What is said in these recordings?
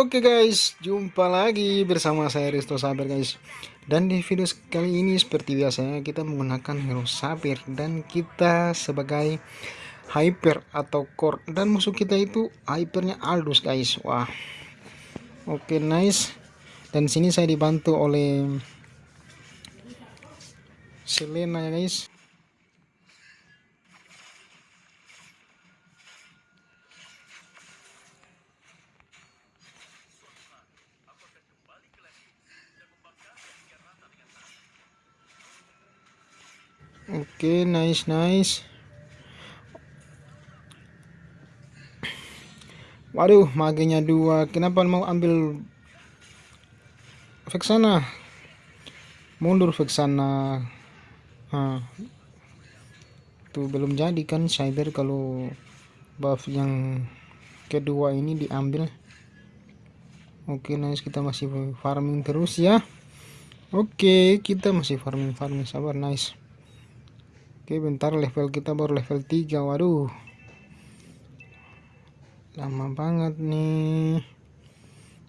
Oke guys, jumpa lagi bersama saya Risto Saber guys. Dan di video kali ini seperti biasanya kita menggunakan hero Saber Dan kita sebagai Hyper atau Core. Dan musuh kita itu Hypernya Aldous guys. Wah. Oke nice. Dan sini saya dibantu oleh Selena ya guys Oke, okay, nice, nice. Waduh, magenya dua. Kenapa mau ambil Vexana? Mundur Vexana. Nah, tuh belum jadi kan cyber kalau buff yang kedua ini diambil. Oke, okay, nice. Kita masih farming terus ya. Oke, okay, kita masih farming farming sabar nice. Oke bentar level kita baru level 3 Waduh. Lama banget nih.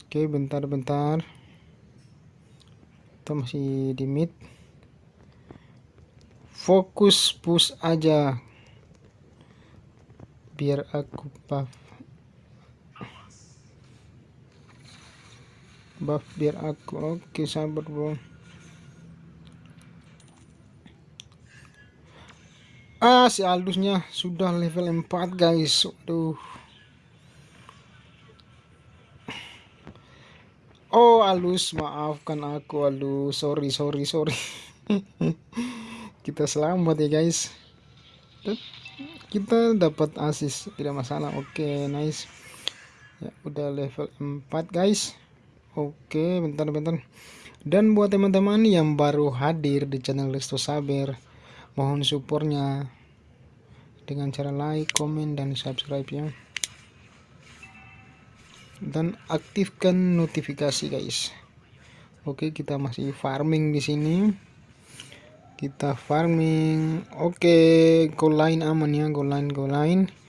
Oke bentar-bentar Kita masih di mid. Fokus push aja. Biar aku buff. Buff biar aku Oke sabar bro Ah, si Aldusnya sudah level 4, guys. Aduh. Oh, Alus, maafkan aku, Alus. Sorry, sorry, sorry. Kita selamat ya, guys. Kita dapat asis, tidak masalah. Oke, okay, nice. Ya, udah level 4, guys. Oke, bentar-bentar. Dan buat teman-teman yang baru hadir di channel Resto Saber, mohon supportnya. Dengan cara like, komen, dan subscribe ya. Dan aktifkan notifikasi guys. Oke kita masih farming di sini. Kita farming. Oke go line aman ya go line go line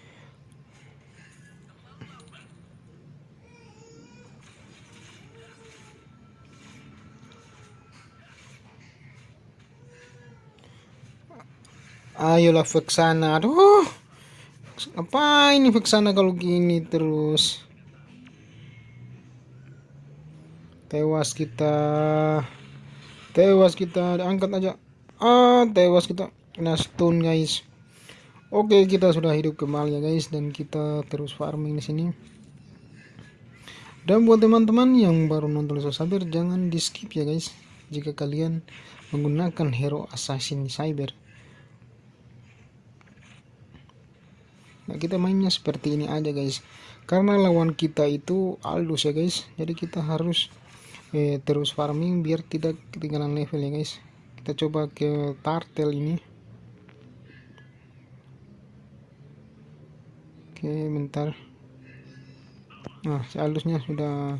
ayolah Vexana aduh. Apa ini Vexana kalau gini terus? Tewas kita. Tewas kita. Angkat aja. Ah tewas kita. Kena stun guys. Oke kita sudah hidup kembali ya guys. Dan kita terus farming di sini. Dan buat teman-teman yang baru nonton Cyber jangan di skip ya guys. Jika kalian menggunakan hero assassin cyber nah kita mainnya seperti ini aja guys. Karena lawan kita itu Aldous ya guys. Jadi kita harus eh, terus farming biar tidak ketinggalan level ya guys. Kita coba ke tartel ini. Oke bentar. Nah si sudah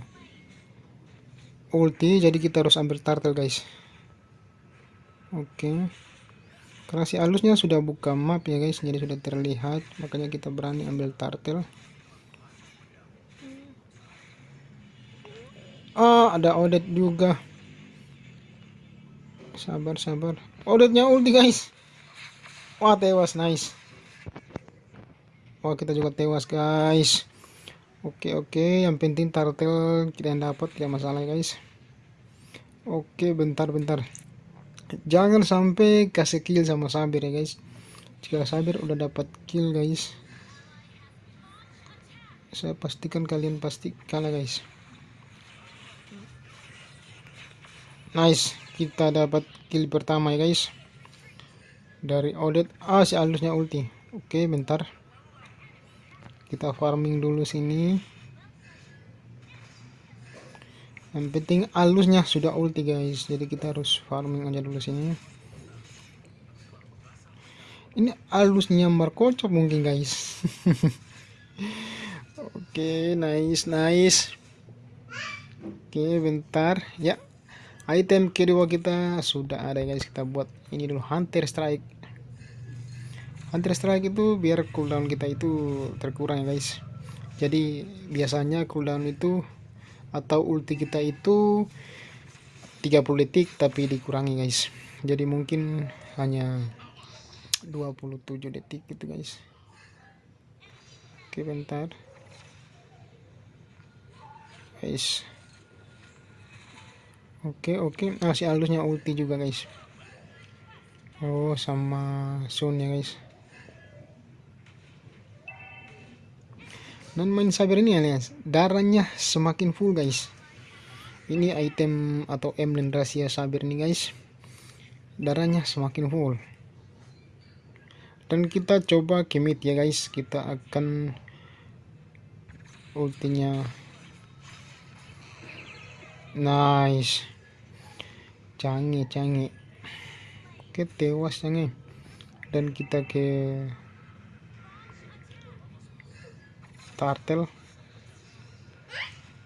ulti jadi kita harus ambil tartel guys. Oke. karena si alusnya sudah buka map ya guys jadi sudah terlihat. Makanya kita berani ambil turtle ah ada odet juga. Sabar sabar. Odetnya ulti guys. Wah tewas nice. Wah kita juga tewas guys. Oke oke. Yang penting turtle kita dapat tidak masalah guys. Oke bentar bentar jangan sampai kasih kill sama sabir ya guys. Jika sabir udah dapat kill guys saya pastikan kalian pasti kalah guys. Nice. Kita dapat kill pertama ya guys. Dari Odet ah si alusnya ulti. Oke bentar. Kita farming dulu sini yang penting alusnya sudah ulti guys. Jadi kita harus farming aja dulu sini. Ini alusnya markocok mungkin guys. Oke okay, nice nice. Oke okay, bentar. Ya. Item kedua kita sudah ada guys. Kita buat ini dulu. Hunter strike. Hunter strike itu biar cooldown kita itu terkurang ya guys. Jadi biasanya cooldown itu atau ulti kita itu 30 detik tapi dikurangi guys. Jadi mungkin hanya 27 detik gitu guys. Oke bentar. Guys. Oke oke. Masih halusnya ulti juga guys. Oh sama Sun ya guys dan main saber ini alias. Darahnya semakin full guys. Ini item atau emblem rahasia saber nih guys. Darahnya semakin full. Dan kita coba kemit ya guys. Kita akan ultinya. Nice. Canggih canggih. Oke tewas canggih. Dan kita ke tartel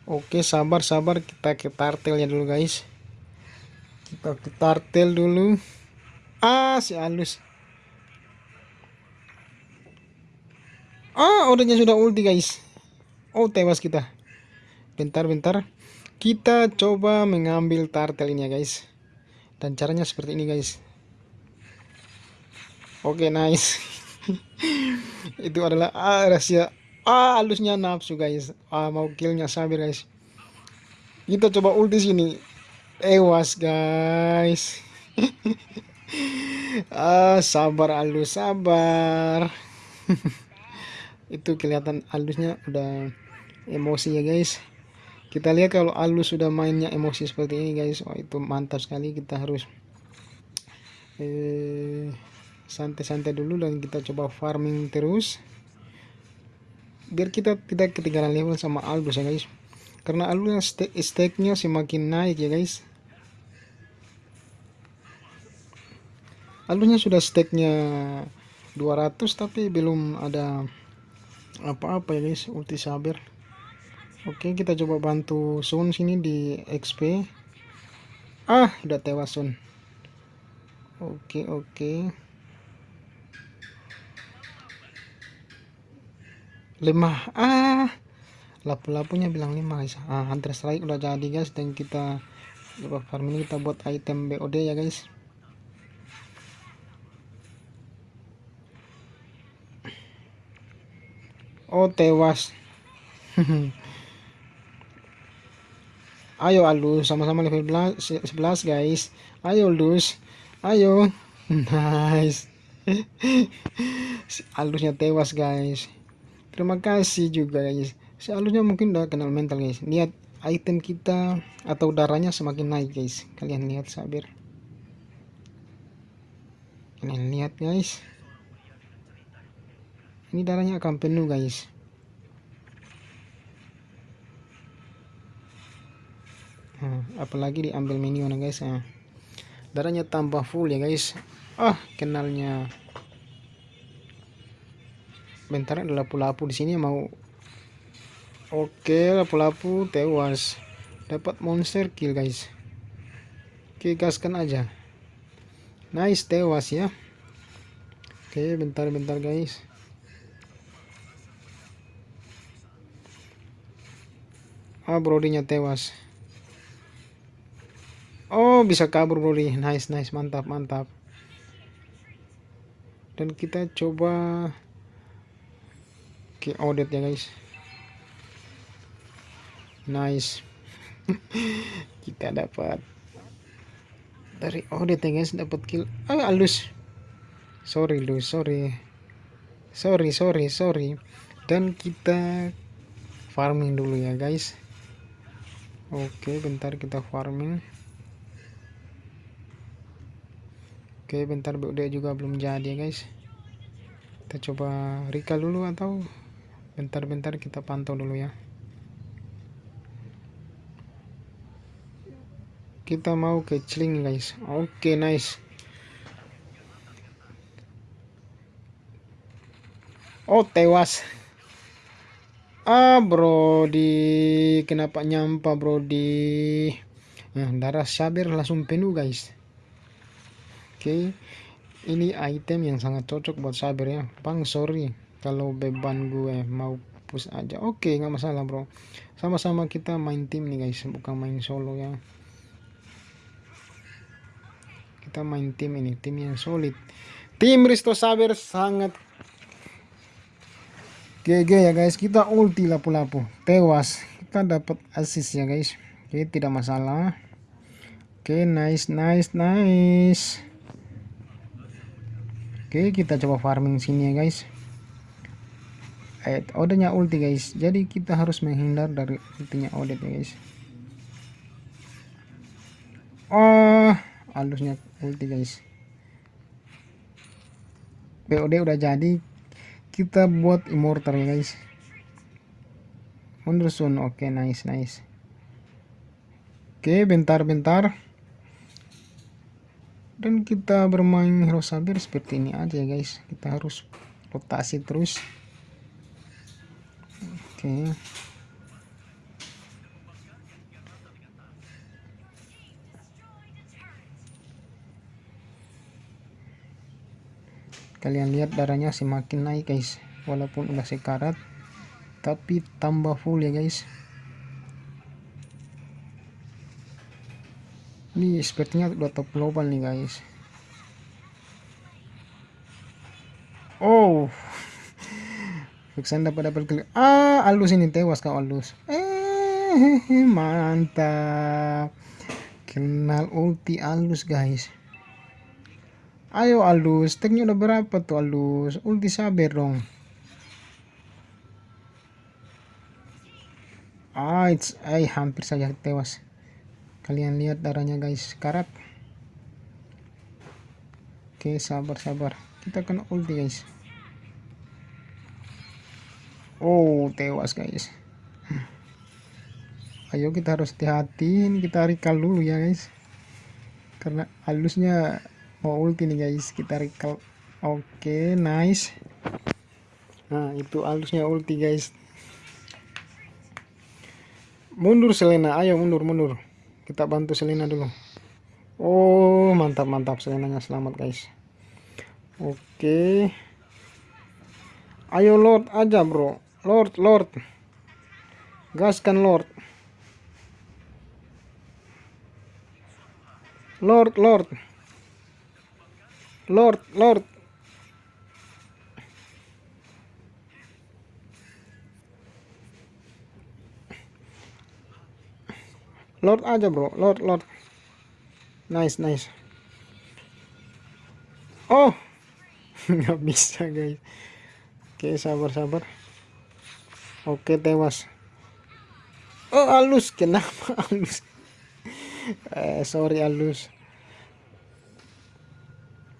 oke sabar sabar. Kita ke tartelnya dulu guys. Kita ke tartel dulu. Ah si halus ah odanya sudah ulti guys. Oh tewas kita. Bentar bentar. Kita coba mengambil tartel ini ya guys. Dan caranya seperti ini guys. Oke okay, nice. Itu adalah ah, rahasia ah halusnya nafsu guys. Ah mau killnya sabir guys. Kita coba ulti sini. Ewas guys. Ah sabar halus sabar. Itu kelihatan halusnya udah emosi ya guys. Kita lihat kalau halus sudah mainnya emosi seperti ini guys. Oh itu mantap sekali. Kita harus eh santai-santai dulu dan kita coba farming terus biar kita tidak ketinggalan level sama Aldous ya guys. Karena Aldous stake nya semakin naik ya guys. Aldous sudah stake nya 200 tapi belum ada apa-apa ya guys. Ulti saber oke kita coba bantu Sun sini di XP ah udah tewas Sun. Oke oke lima ah lapu-lapunya bilang lima guys. Ah hunter strike udah jadi guys. Dan kita coba farm ini kita buat item BOD ya guys. Oh tewas. Ayo alus sama-sama level 11 guys. Ayo lus ayo. Nice. Alusnya tewas guys terima kasih juga guys. Seharusnya mungkin udah kenal mental guys. Lihat item kita atau darahnya semakin naik guys. Kalian lihat sabir. Kalian lihat guys. Ini darahnya akan penuh guys. Nah, apalagi diambil minion guys nah, darahnya tambah full ya guys. Ah kenalnya bentar ada lapu-lapu di sini mau. Oke lapu-lapu tewas. Dapat monster kill guys. Oke gaskan aja. Nice tewas ya. Oke bentar-bentar guys. Ah brodinya tewas. Oh bisa kabur brody nice nice mantap mantap. Dan kita coba pakai audit ya guys. Nice. Kita dapat. Dari audit ya guys dapat kill. Ah halus. Sorry lu sorry. Sorry sorry sorry. Dan kita farming dulu ya guys. Oke bentar kita farming. Oke bentar BUD juga belum jadi ya guys. Kita coba recall dulu atau bentar-bentar kita pantau dulu ya. Kita mau ke celing guys. Oke okay, nice. Oh tewas. Ah bro di kenapa nyampa bro di nah, darah sabir langsung penuh guys. Oke okay. ini item yang sangat cocok buat sabir ya. Bang sorry kalau beban gue mau push aja oke okay, nggak masalah bro. Sama-sama kita main tim nih guys bukan main solo ya. Kita main tim ini tim yang solid. Tim Risto Saber sangat GG ya guys. Kita ulti lapu-lapu tewas. Kita dapat assist ya guys. Oke tidak masalah. Oke nice nice nice. Oke kita coba farming sini ya guys eh odenya ulti guys. Jadi kita harus menghindar dari ultinya odet ya guys. Oh halusnya ulti guys. BOD udah jadi. Kita buat immortal ya guys soon oke okay, nice nice. Oke okay, bentar bentar dan kita bermain hero saber seperti ini aja guys. Kita harus rotasi terus Oke. Kalian lihat darahnya semakin naik guys. Walaupun udah sekarat. Tapi tambah full ya guys. Ini sepertinya udah top global nih guys. Oh. Vixen dapat dapat klik. Ah, alus ini tewas kau alus. Eh, mantap. Kenal ulti alus guys. Ayo alus, teknya udah berapa tuh alus? Ulti sabar dong. Ah, it's, ay, hampir saja tewas. Kalian lihat darahnya guys, karat. Oke, sabar sabar. Kita kena ulti guys. Oh tewas guys. Ayo kita harus hati-hati Ini kita recall dulu ya guys. Karena halusnya Mau ulti nih guys. Kita recall. Oke okay, nice. Nah itu halusnya ulti guys. Mundur Selena. Ayo mundur mundur. Kita bantu Selena dulu. Oh mantap mantap. Selenanya selamat guys. Oke. Okay. Ayo Lord aja bro Lord, Lord. Gaskan Lord. Lord, Lord. Lord, Lord. Lord aja bro, Lord, Lord. Nice, nice. Oh, nggak bisa guys. Oke, sabar, sabar. Oke tewas. Oh halus kenapa halus? eh, sorry halus.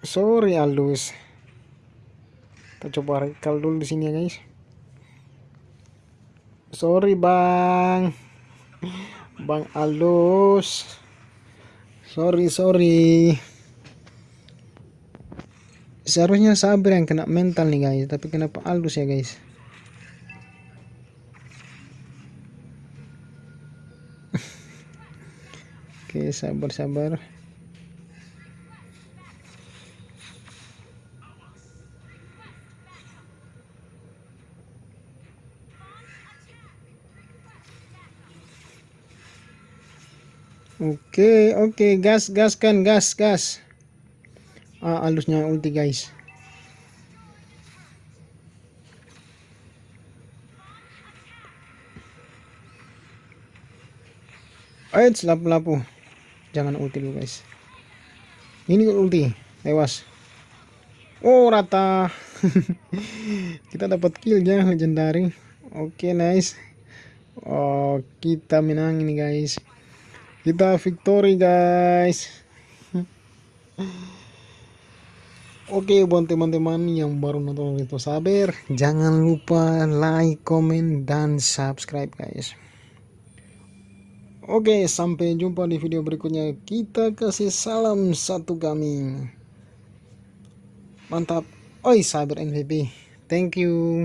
Sorry halus. Kita coba rekal dulu di sini ya guys. Sorry bang. Bang halus. Sorry sorry. Seharusnya sabar yang kena mental nih guys, tapi kenapa halus ya guys? Sabar-sabar. Oke, oke, gas, gas kan, gas, gas. Ah, alusnya ulti guys. Ayo, lapu-lapu jangan ulti dulu guys. Ini ulti? Tewas. Oh rata. Kita dapat kill ya legendary. Oke okay, nice. Oh kita menang ini guys. Kita victory guys. Oke okay, buat teman-teman yang baru nonton itu sabar Jangan lupa like, comment, dan subscribe guys Oke, sampai jumpa di video berikutnya. Kita kasih salam satu kami. Mantap. Oi, Cyber MVP. Thank you.